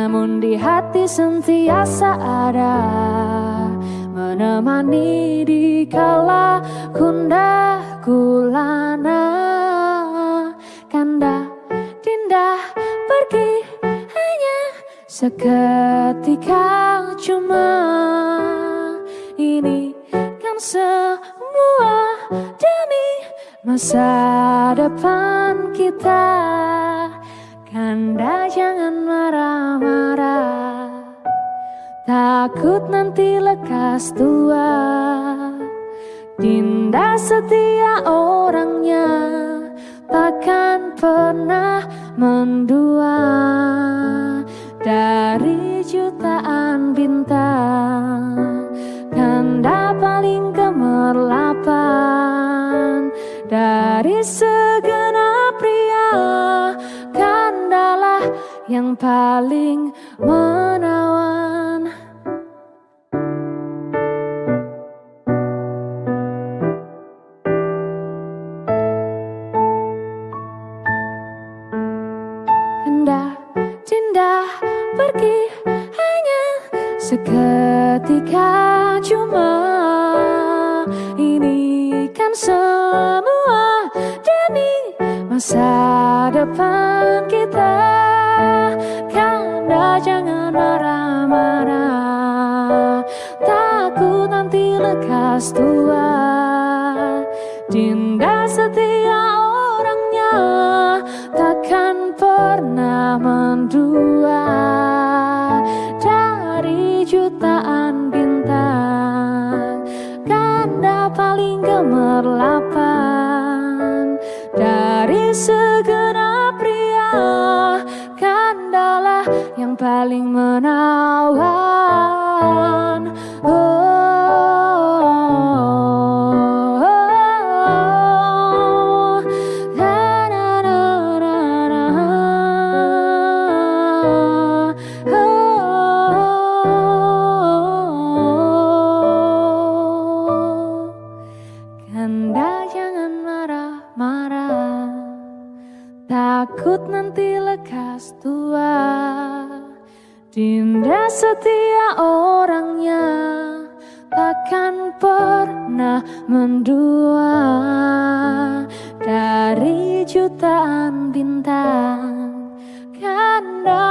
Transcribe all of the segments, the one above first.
Namun di hati sentiasa ada Menemani di kala kundah gulana. Kanda pergi hanya seketika. Cuma ini kan semua demi masa depan kita Kanda jangan marah-marah. Takut nanti lekas tua. Dinda setia orangnya Takkan pernah mendua. Dari jutaan bintang yang paling menawan. Seketika cuma ini kan semua demi masa depan kita lekas tua Dinda setia orangnya Takkan pernah mendua. Jutaan bintang Kanda paling gemerlapan Dari segenap pria Kandalah yang paling menawan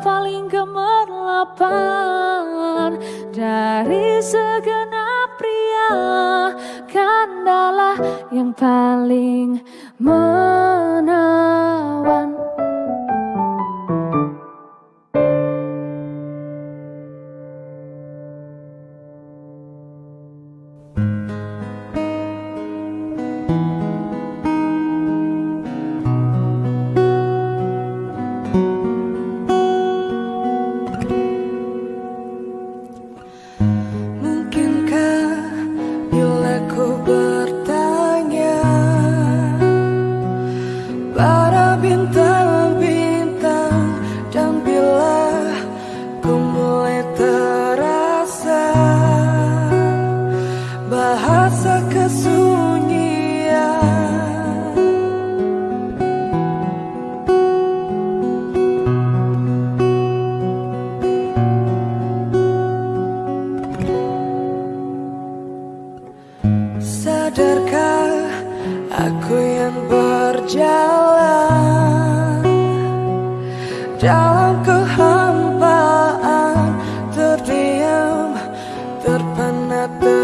paling gemerlapan. Dari segenap pria Kandalah yang paling menawan semua yang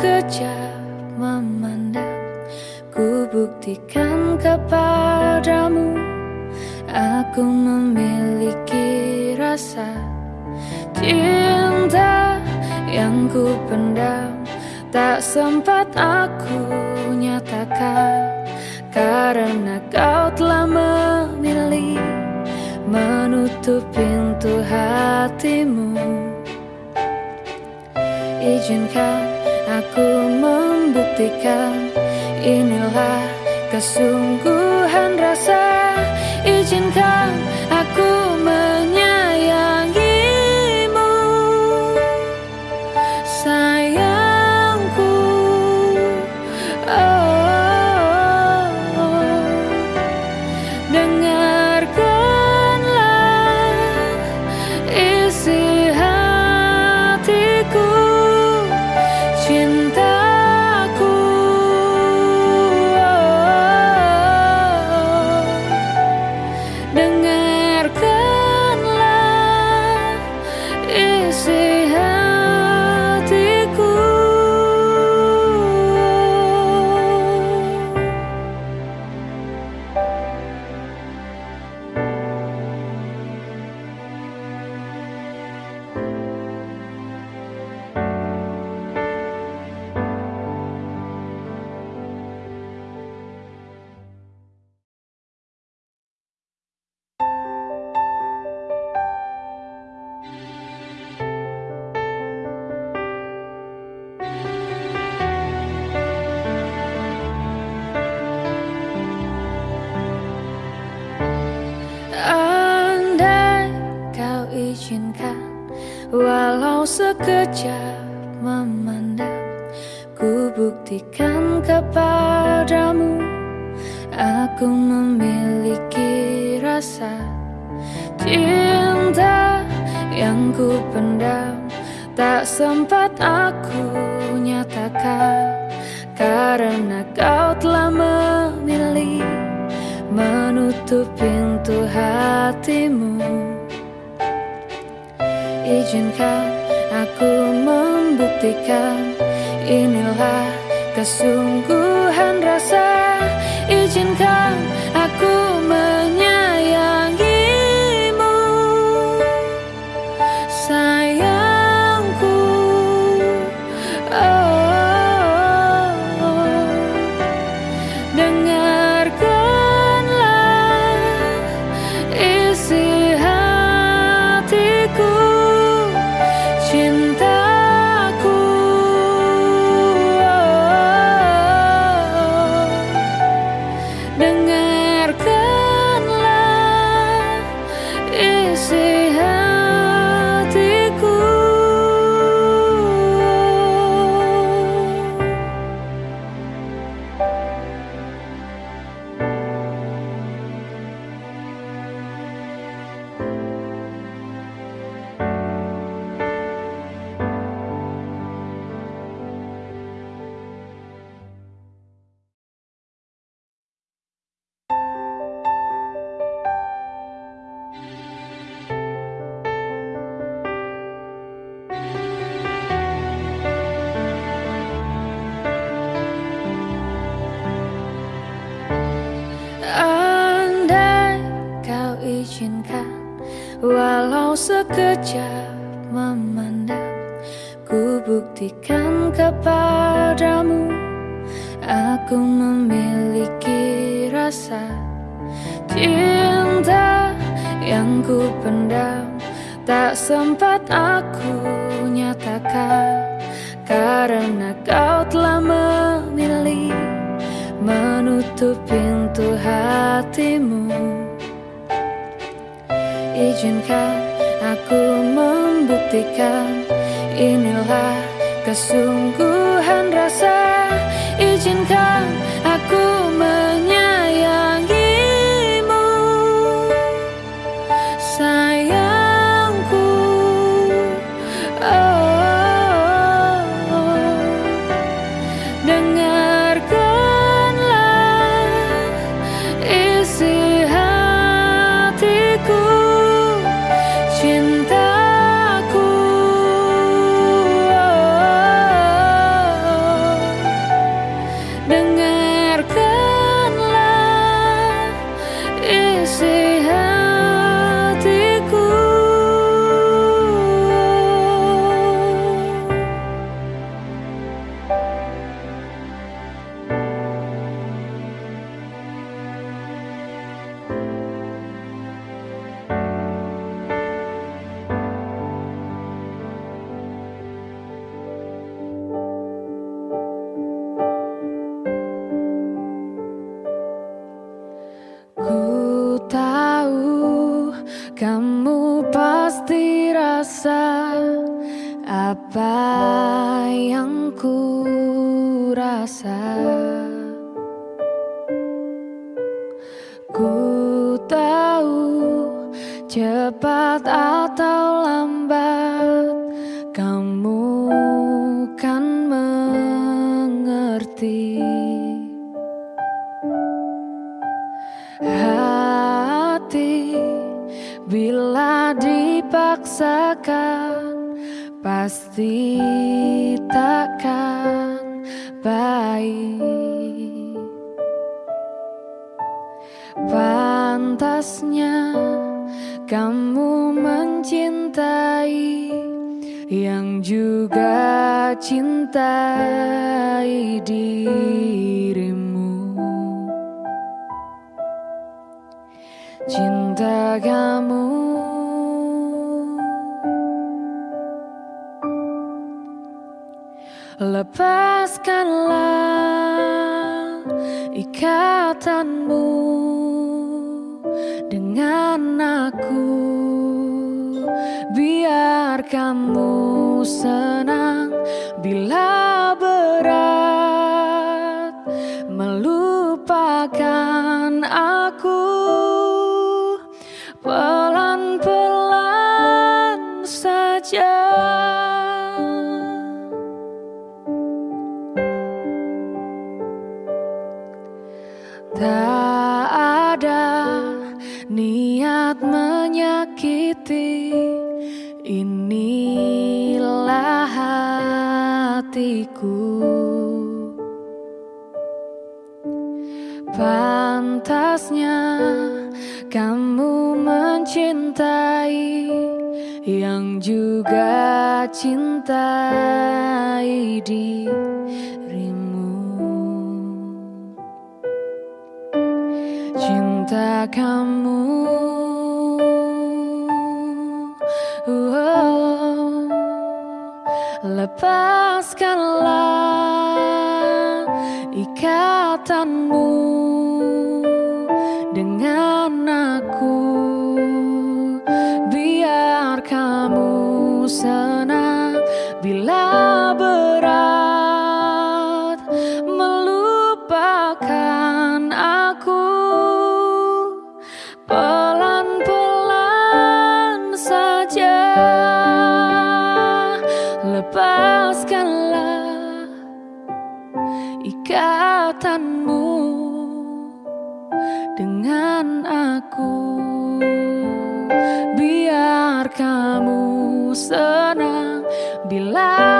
Sekejap memandang. Ku buktikan kepadamu Aku memiliki rasa Cinta yang ku pendam. Tak sempat aku nyatakan Karena kau telah memilih menutup pintu hatimu. Izinkan aku membuktikan Inilah kesungguhan rasa. Izinkan đấng ngài sekejap memandang. Ku buktikan kepadamu Aku memiliki rasa Cinta yang ku pendam. Tak sempat aku nyatakan Karena kau telah memilih menutup pintu hatimu. Izinkan aku membuktikan Inilah kesungguhan rasa Is it? Walau sekejap memandang Ku buktikan kepadamu Aku memiliki rasa Cinta yang ku pendam. Tak sempat aku nyatakan Karena kau telah memilih menutup pintu hatimu Izinkan aku membuktikan Inilah kesungguhan rasa cepat atau lambat Kamu kan mengerti. Bila dipaksakan Pasti takkan baik. Pantasnya kamu mencintai Yang juga cintai dirimu. Cinta kamu. Lepaskanlah ikatanmu dengan aku. Biar kamu senang bila cintai dirimu. Cinta kamu. Oh, Lepaskanlah ikatanmu aku. Biar kamu senang bila